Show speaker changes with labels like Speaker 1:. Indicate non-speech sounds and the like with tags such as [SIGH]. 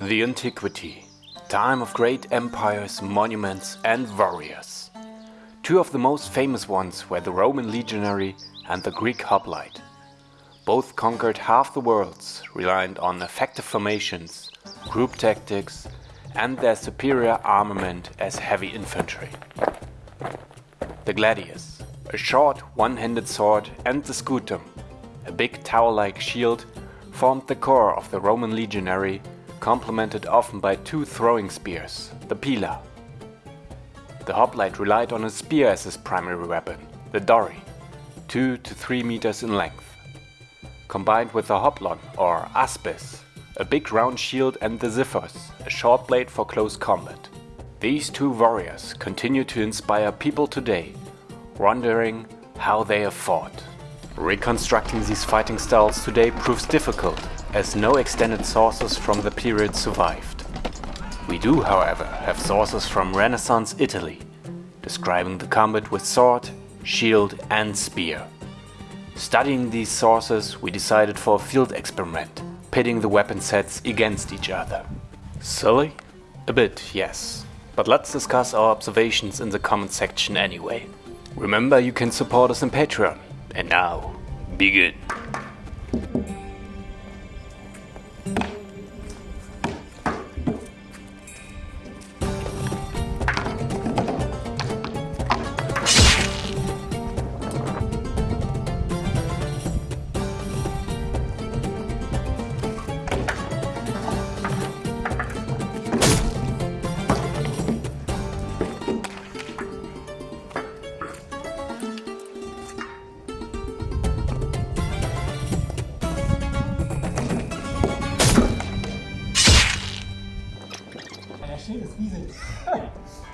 Speaker 1: The Antiquity. Time of great empires, monuments and warriors. Two of the most famous ones were the Roman legionary and the Greek hoplite. Both conquered half the worlds, reliant on effective formations, group tactics and their superior armament as heavy infantry. The gladius, a short one-handed sword and the scutum, a big tower-like shield, formed the core of the Roman legionary complemented often by two throwing spears, the pila. The hoplite relied on a spear as his primary weapon, the dory, 2 to 3 meters in length. Combined with the hoplon or aspis, a big round shield and the xiphos, a short blade for close combat. These two warriors continue to inspire people today, wondering how they have fought. Reconstructing these fighting styles today proves difficult as no extended sources from the period survived. We do, however, have sources from Renaissance Italy, describing the combat with sword, shield and spear. Studying these sources, we decided for a field experiment, pitting the weapon sets against each other. Silly? A bit, yes. But let's discuss our observations in the comment section anyway. Remember you can support us on Patreon. And now, begin.
Speaker 2: Schild ist riesig. [LAUGHS]